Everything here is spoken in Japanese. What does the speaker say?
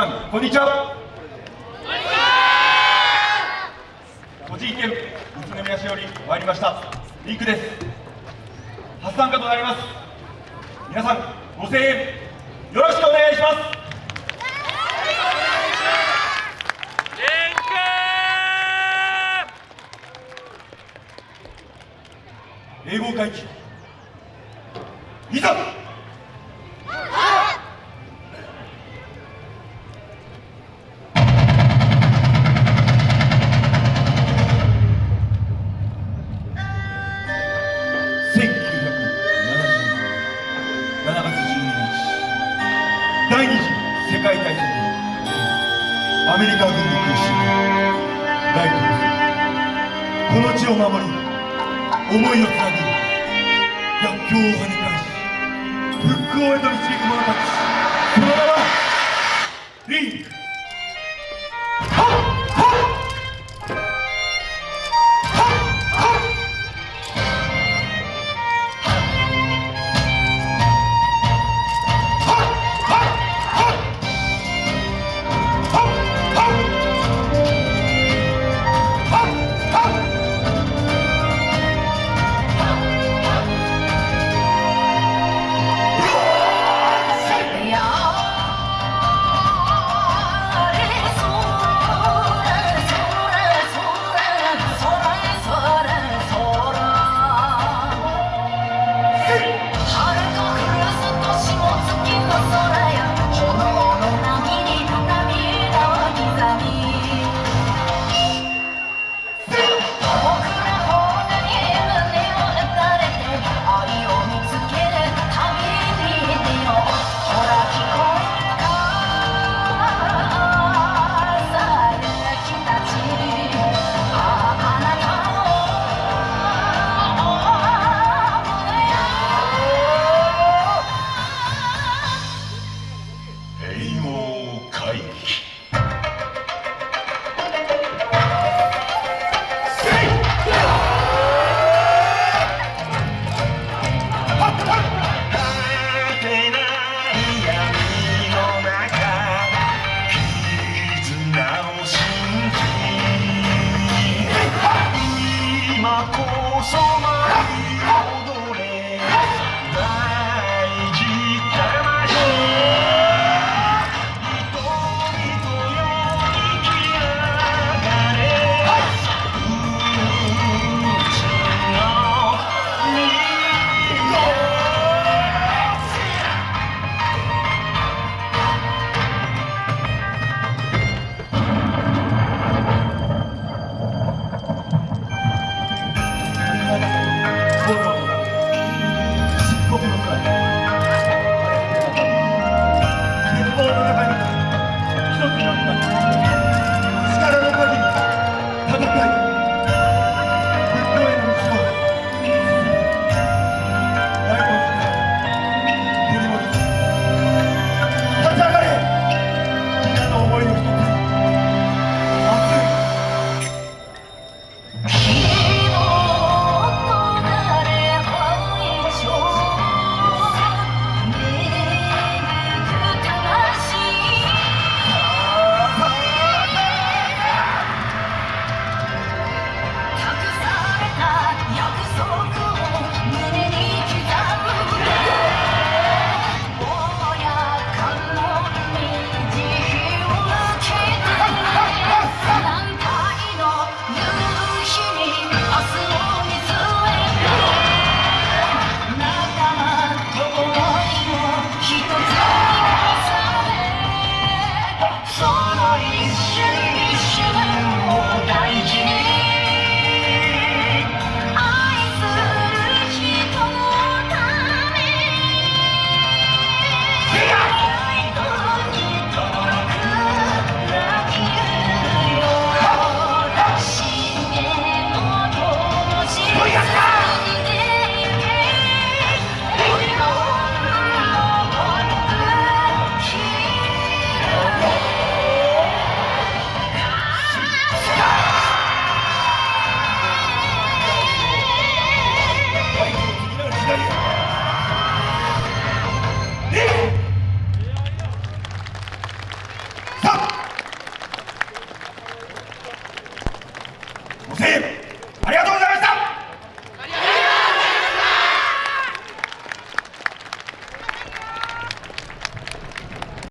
こんにちは。栃木県宇都宮市より参りましたリンクです。初参加となります。皆さんご声援よろしくお願いします。英語会議いざメリカ軍に苦しみライトこの地を守り思いをつなぐ逆境を跳ね返し復興へと導く者たち。そのまま solo hay dolores